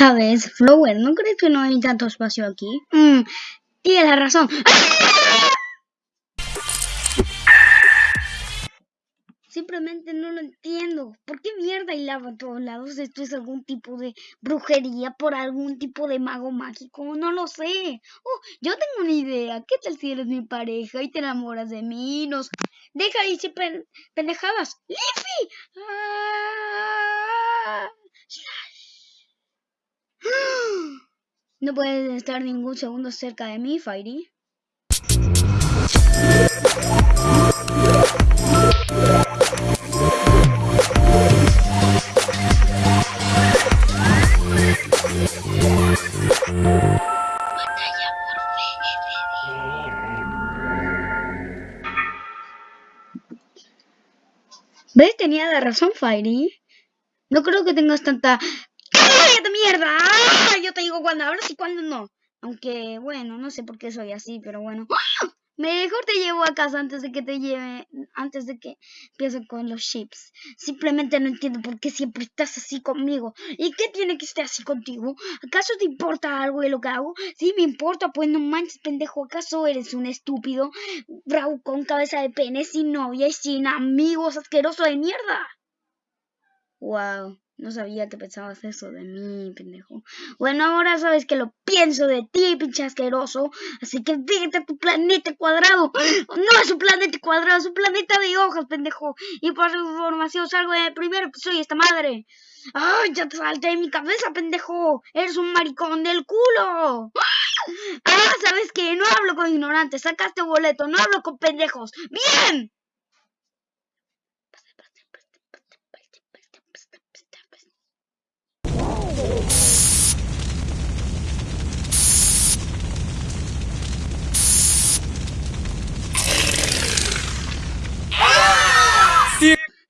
¿Sabes, Flower? ¿No crees que no hay tanto espacio aquí? Mm, tienes razón. Simplemente no lo entiendo. ¿Por qué mierda hay lava a todos lados? ¿Esto es algún tipo de brujería por algún tipo de mago mágico? No lo sé. Oh, yo tengo una idea. ¿Qué tal si eres mi pareja y te enamoras de mí? Nos... Deja de decir pendejadas. ¡Liffy! ¡Ah! No puedes estar ningún segundo cerca de mí, Fairy. ¿Ves? Tenía la razón, Fairy. No creo que tengas tanta ¡Cállate mierda! ¡Ah! Yo te digo cuando hablas y cuando no. Aunque, bueno, no sé por qué soy así, pero bueno. Mejor te llevo a casa antes de que te lleve, antes de que empiece con los chips. Simplemente no entiendo por qué siempre estás así conmigo. ¿Y qué tiene que estar así contigo? ¿Acaso te importa algo de lo que hago? Sí, me importa, pues no manches, pendejo. ¿Acaso eres un estúpido? Bravo con cabeza de pene, sin novia y sin amigos, asqueroso de mierda. Wow. No sabía que pensabas eso de mí, pendejo. Bueno, ahora sabes que lo pienso de ti, pinche asqueroso. Así que vete a tu planeta cuadrado. No es un planeta cuadrado, es un planeta de hojas, pendejo. Y por su información salgo de primero que soy esta madre. ¡Ay, ya te salté de mi cabeza, pendejo! ¡Eres un maricón del culo! ¡Ah, sabes que No hablo con ignorantes. Sacaste boleto, no hablo con pendejos. ¡Bien!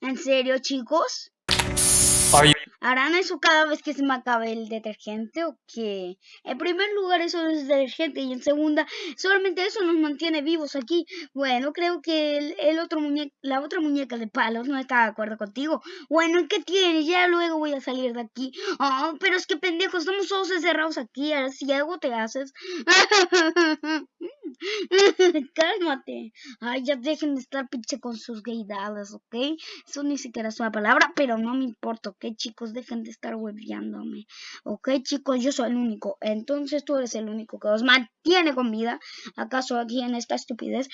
¿En serio, chicos? ¿Harán eso cada vez que se me acabe el detergente o qué? En primer lugar, eso es detergente y en segunda, solamente eso nos mantiene vivos aquí. Bueno, creo que el, otro muñeca, la otra muñeca de palos no está de acuerdo contigo. Bueno, ¿qué tienes? Ya luego voy a salir de aquí. Oh, pero es que pendejo, estamos todos encerrados aquí. Ahora si algo te haces. Cálmate. Ay, ya dejen de estar pinche con sus gaydadas, ¿ok? Eso ni siquiera es una palabra, pero no me importa, ¿ok, chicos? Dejen de estar hueviándome. ¿Ok, chicos? Yo soy el único. Entonces tú eres el único que os mantiene con vida. ¿Acaso aquí en esta estupidez?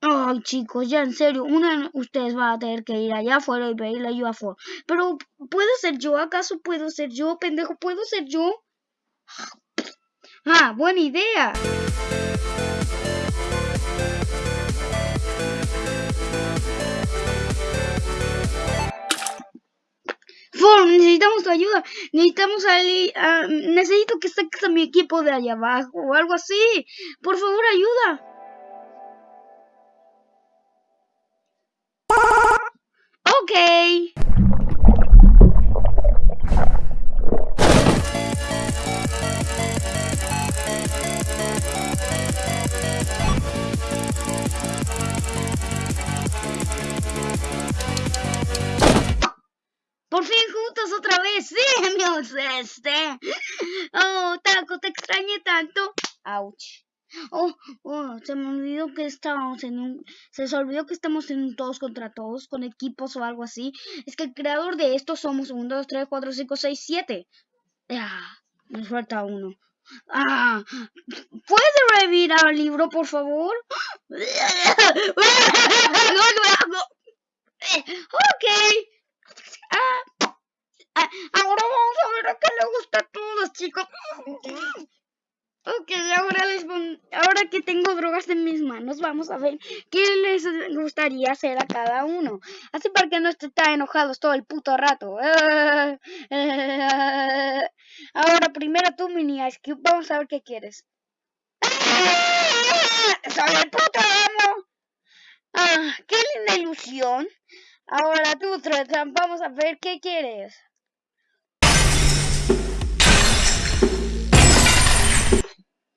Ay, chicos, ya en serio. Una de ustedes va a tener que ir allá afuera y pedirle ayuda a Pero, ¿puedo ser yo? ¿Acaso puedo ser yo, pendejo? ¿Puedo ser yo? Ah, buena idea. Necesitamos tu ayuda. Necesitamos a, necesito que saques mi equipo de allá abajo o algo así. Por favor, ayuda. Ok. Por fin juntos otra vez. Sí, amigos, este. Oh, Taco, te extrañé tanto. Ouch. Oh, oh, se me olvidó que estábamos en un... Se se olvidó que estamos en un todos contra todos, con equipos o algo así. Es que el creador de esto somos 1, 2, 3, 4, 5, 6, 7. Ya, nos falta uno. Ah, ¿puedes revivir al libro, por favor? ok. Ah, ah, ahora vamos a ver a qué le gusta a todos, chicos. Ok, ahora les ahora que tengo drogas en mis manos, vamos a ver qué les gustaría hacer a cada uno. Así para que no estén tan enojados todo el puto rato. ahora, primero tú, Mini Ice Cube, vamos a ver qué quieres. ¡Soy el puto amo! Ah, qué linda ilusión. Ahora tú, Tretan, vamos a ver qué quieres.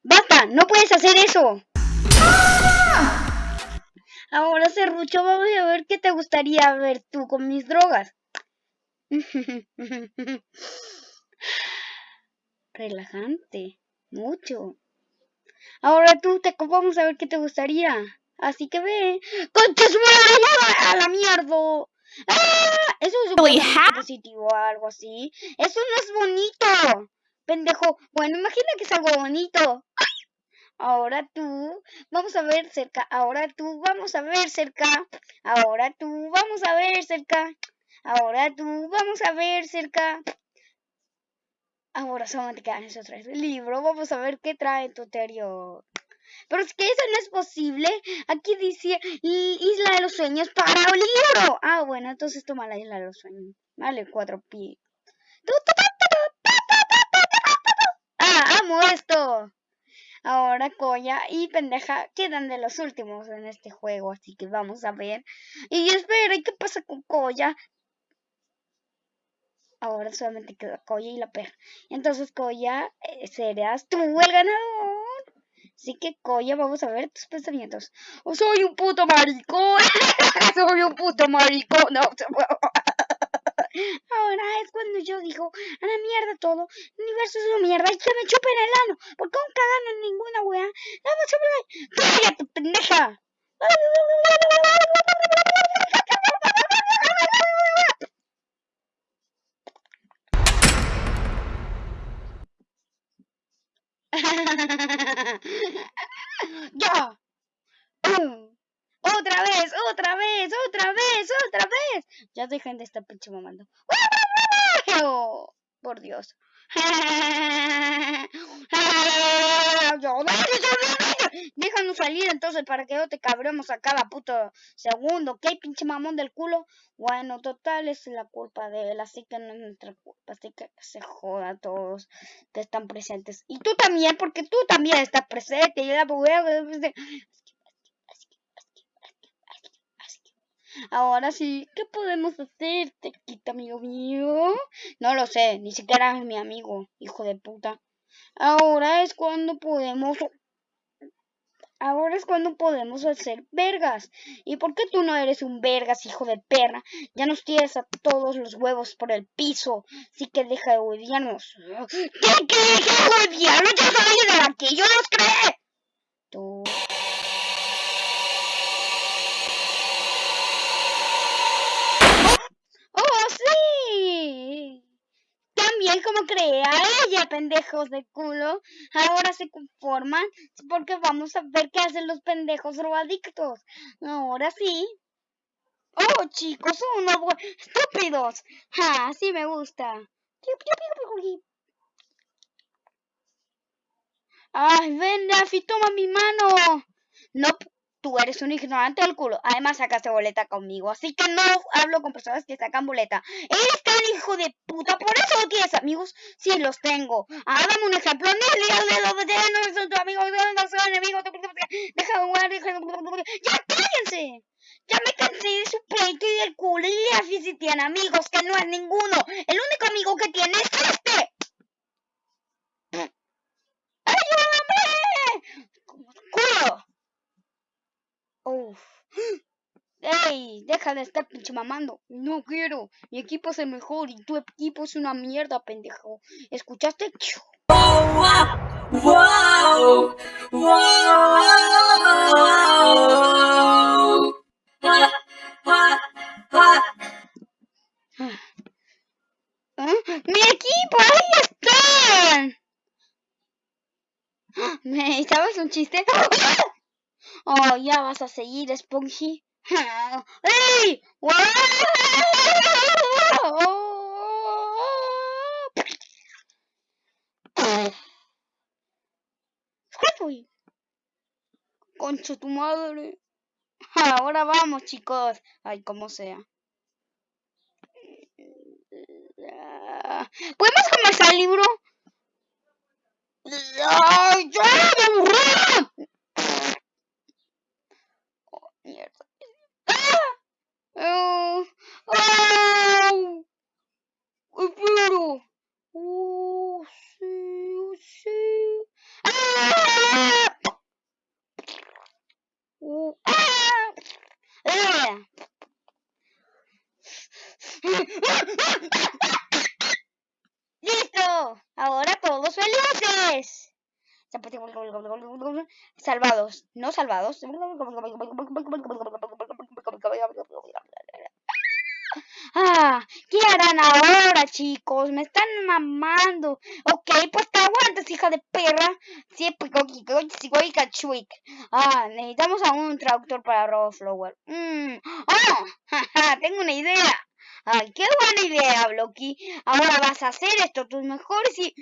¡Basta! ¡No puedes hacer eso! Ahora, Serrucho, vamos a ver qué te gustaría ver tú con mis drogas. relajante. Mucho. Ahora tú te vamos a ver qué te gustaría. Así que ve. ¡Concha su a la mierda! ¡Ah! Eso es un positivo o algo así. Eso no es bonito. Pendejo. Bueno, imagina que es algo bonito. Ahora tú, vamos a ver cerca. Ahora tú, vamos a ver cerca. Ahora tú, vamos a ver cerca. Ahora tú, vamos a ver cerca. Ahora solamente quedan esos tres libro. Vamos a ver qué trae tu interior. Pero es que eso no es posible. Aquí dice Isla de los Sueños para libro. Ah, bueno, entonces toma la Isla de los Sueños. Vale, cuatro pi. Ah, amo esto. Ahora Koya y Pendeja quedan de los últimos en este juego, así que vamos a ver. Y espera, ¿y qué pasa con Koya? Ahora solamente queda Koya y la perra. Entonces Koya, eh, serás tú el ganador. Así que Koya, vamos a ver tus pensamientos. Oh, soy un puto maricón. soy un puto maricón. No, Ahora es cuando yo digo, a la mierda todo, el universo es una mierda y que me chupen el ano, porque aún cagando en ninguna wea, vamos a ver, cállate pendeja. ya. Otra vez, otra vez, otra vez, otra vez. Ya dejen de estar pinche mamando. Por Dios. Déjanos salir entonces para que no te cabremos a cada puto segundo. ¿Qué pinche mamón del culo? Bueno, total es la culpa de él, así que no es nuestra culpa. Así que se joda a todos que están presentes. Y tú también, porque tú también estás presente. Y Ahora sí, ¿qué podemos hacer, tequita, amigo mío? No lo sé, ni siquiera es mi amigo, hijo de puta. Ahora es cuando podemos... Ahora es cuando podemos hacer vergas. ¿Y por qué tú no eres un vergas, hijo de perra? Ya nos tienes a todos los huevos por el piso. Así que deja de odiarnos. ¿Qué, qué, qué odiarnos? ¡Ya salí de aquí! ¡Yo los creé! Como crea ella, pendejos de culo. Ahora se conforman porque vamos a ver qué hacen los pendejos robadictos. Ahora sí. Oh, chicos, unos estúpidos. Ja, sí me gusta. Ay, ven, toma mi mano. No, tú eres un ignorante del culo. Además sacaste boleta conmigo, así que no hablo con personas que sacan boleta. Eres tan hijo de puta, por eso no tienes amigos. Sí, los tengo. Ah, dame un ejemplo. No no son tus amigos, no son enemigos. Deja de jugar, de... ¡Ya cállense! Ya me cansé de su pleito y del culo. Y así si tiene amigos, que no es ninguno. El único amigo que tiene es este. ¡Ayúdame! ¡Culo! Uf. ¡Ey! Deja de estar pinche mamando. No quiero. Mi equipo es el mejor y tu equipo es una mierda, pendejo. ¿Escuchaste? ¡Wow! ¡Wow! ¡Wow! ¡Mi equipo! ¡Ahí están! ¿Me sabes un chiste? Oh, ya vas a seguir, Spongy. ¡Ey! Concha tu madre. Ahora vamos, chicos. Ay, como sea. ¿Podemos comenzar el libro? ¡Ay, yo me! Mierda. ¡Ah! ¡Oh! ¡Espero! ¡Oh, sí! ¡Oh, sí! ¡Ah! ¡Oh! ¡Ah! ¡Ah! ¡Listo! Ahora todos felices. Salvados, no salvados. Ah, ¿qué harán ahora, chicos? Me están mamando. Ok, pues te aguantas, hija de perra. Siempre Ah, necesitamos a un traductor para Roboflower. Mm. ¡Oh! Tengo una idea. Ay, qué buena idea, Blocky. Ahora vas a hacer esto tus mejores y...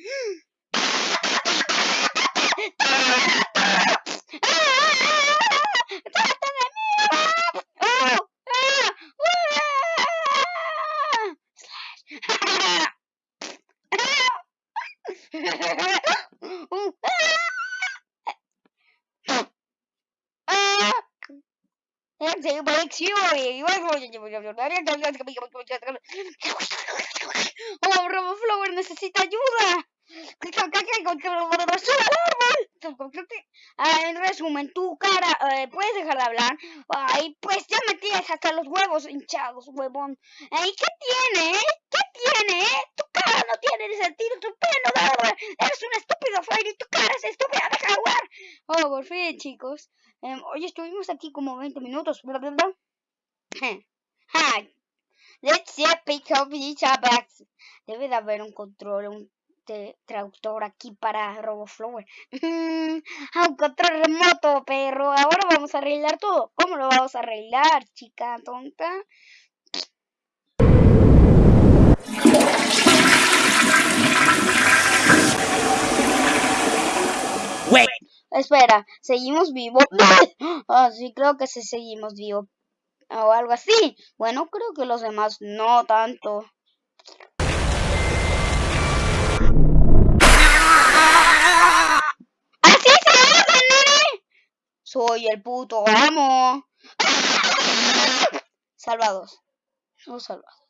Oh, Roboflower necesita ayuda. En resumen, tu cara, eh, puedes dejar de hablar. Ay, pues ya me tienes hasta los huevos hinchados, huevón. ¿Y qué tiene? ¿Qué tiene? Tu cara no tiene sentido, tu pelo no, Eres un estúpido, Freddy, tu cara es estúpida, de jugar. Oh, por fin, chicos. Eh, hoy estuvimos aquí como 20 minutos. Hi. Let's see a pick up each Debe de haber un control, un traductor aquí para RoboFlower. un control remoto, perro. Ahora vamos a arreglar todo. ¿Cómo lo vamos a arreglar, chica tonta? Wait. Espera, ¿seguimos vivos? Ah, sí, creo que sí seguimos vivos. O algo así. Bueno, creo que los demás no tanto. Soy el puto amo. Salvados. No salvados.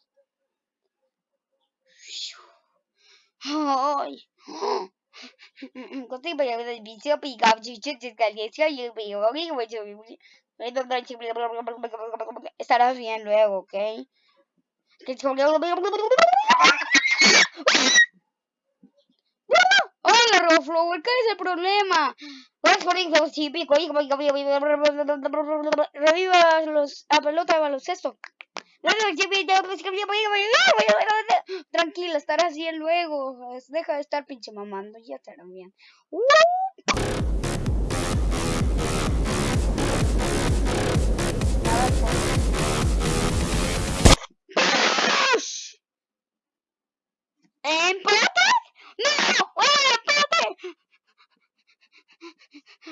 Ay. Estarás bien luego, ¿ok? Hola, Roflower, ¿qué es el problema? Reviva los, a pelota de baloncesto. Tranquila, estarás bien luego. Deja de estar pinche mamando, ya estarán bien. ¿Empate? ¡No!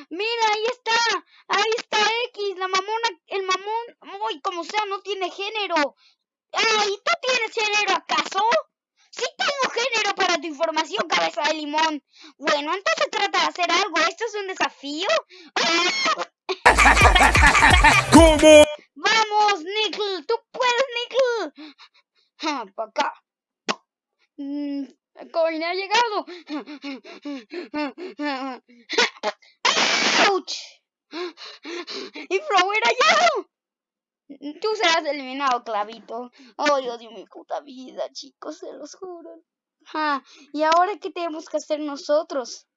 Mira. Ahí está como sea, no tiene género. Ay, ¿tú tienes género acaso? Sí tengo género para tu información, cabeza de limón. Bueno, entonces trata de hacer algo. ¿Esto es un desafío? ¿Cómo? Vamos, Nickel. Tú puedes, Nickel. Ah, para acá. Mm, Coin ha llegado. ¡Auch! ¡Y Flower ha llegado! Tú serás eliminado, Clavito. Dios de mi puta vida, chicos, se los juro. Ah, ¿Y ahora qué tenemos que hacer nosotros?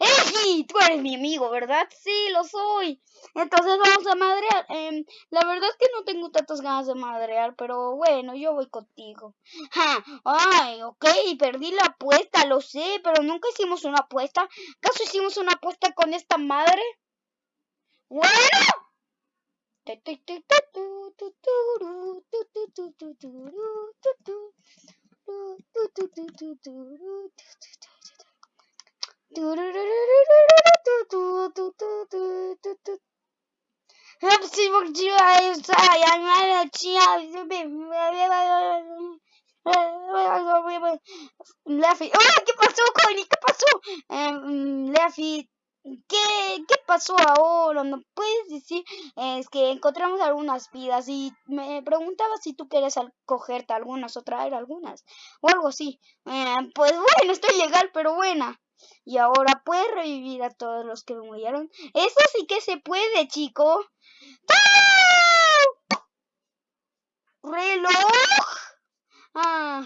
¡Ey! Tú eres mi amigo, ¿verdad? Sí, lo soy. Entonces vamos a madrear. Em, la verdad es que no tengo tantas ganas de madrear, pero bueno, yo voy contigo. Ja. Ay, ok, perdí la apuesta, lo sé, pero nunca hicimos una apuesta. ¿Acaso hicimos una apuesta con esta madre? Bueno. Leffy, ¡Ah! ¿Qué pasó, Connie? ¿Qué pasó? Eh, Leffy, ¿qué, ¿qué pasó ahora? ¿No puedes decir? Es que encontramos algunas vidas y me preguntaba si tú quieres cogerte algunas o traer algunas o algo así. Eh, pues bueno, estoy legal, pero buena. Y ahora puedes revivir a todos los que murieron. Eso sí que se puede, chico. ¡Reloj! Ah,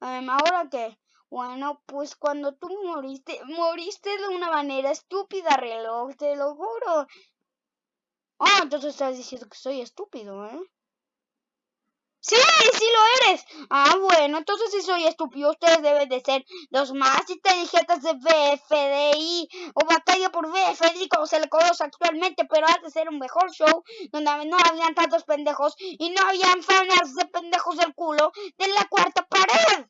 ¿ahora qué? Bueno, pues cuando tú moriste, moriste de una manera estúpida, reloj, te lo juro. Ah, entonces estás diciendo que soy estúpido, ¿eh? Sí, sí lo eres. Ah, bueno, entonces si soy estúpido, ustedes deben de ser los más inteligentes de BFDI o Batalla por BFDI, como se le conoce actualmente, pero antes era un mejor show donde no habían tantos pendejos y no habían fanas de pendejos del culo de la cuarta pared.